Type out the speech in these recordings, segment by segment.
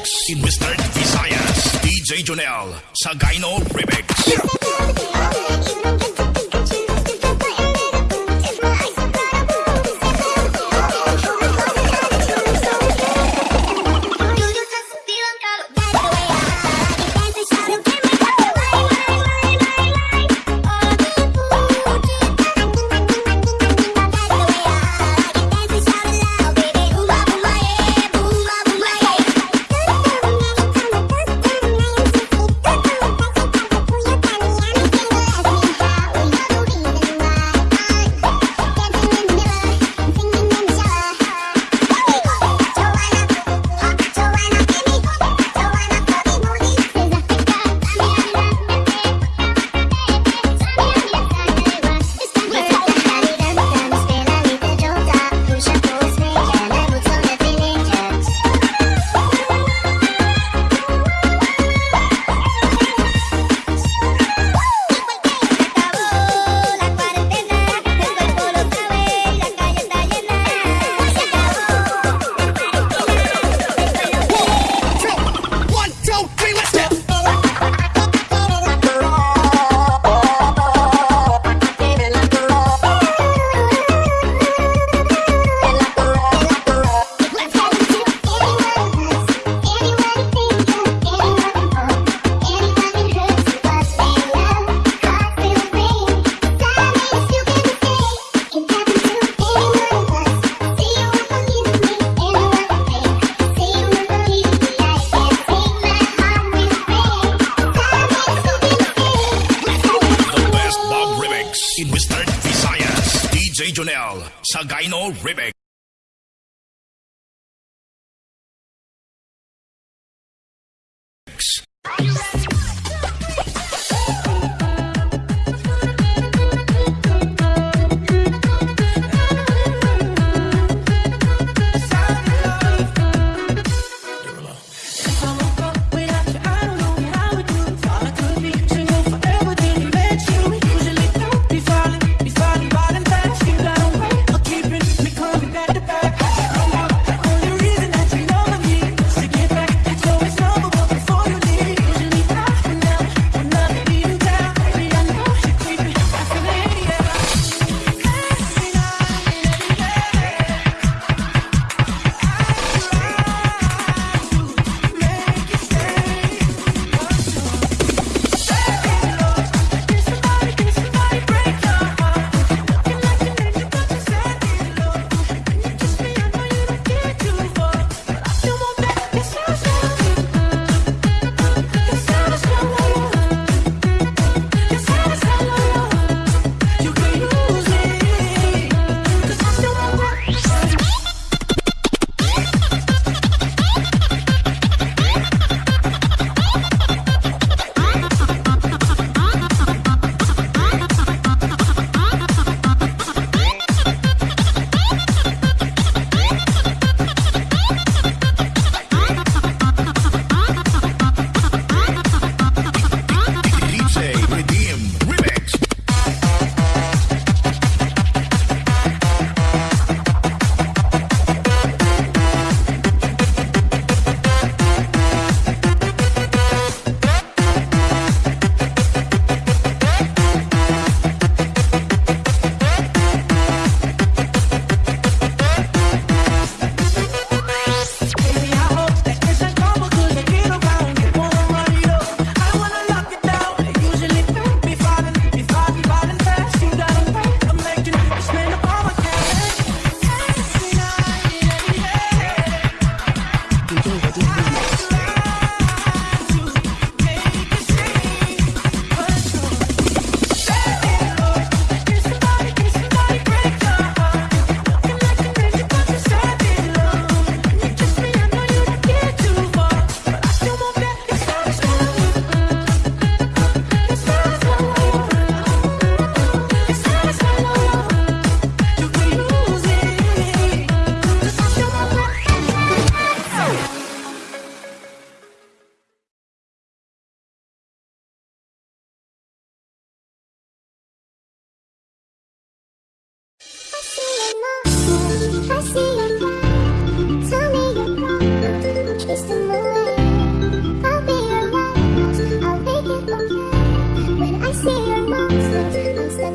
Remix with Mr. Isayas, DJ Jonel, Sagaino Remix. Dino Ribic.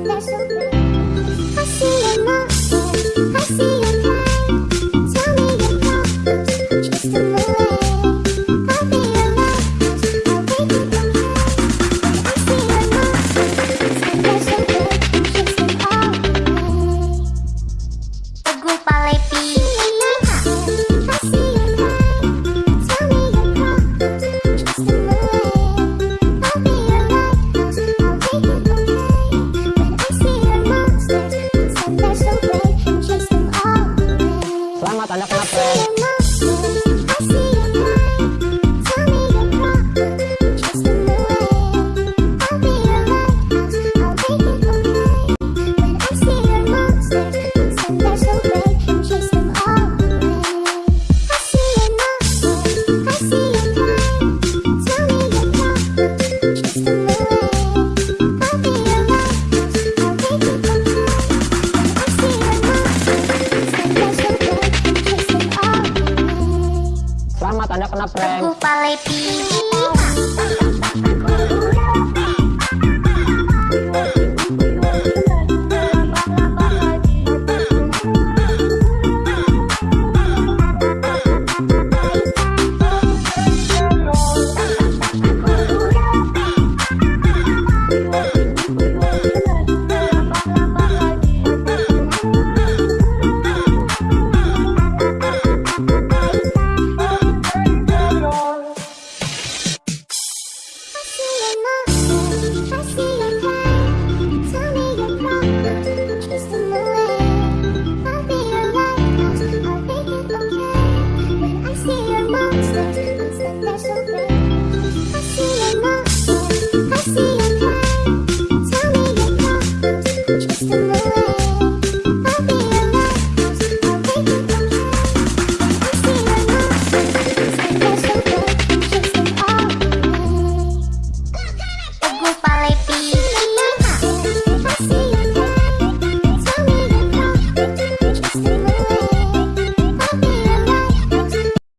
There's so.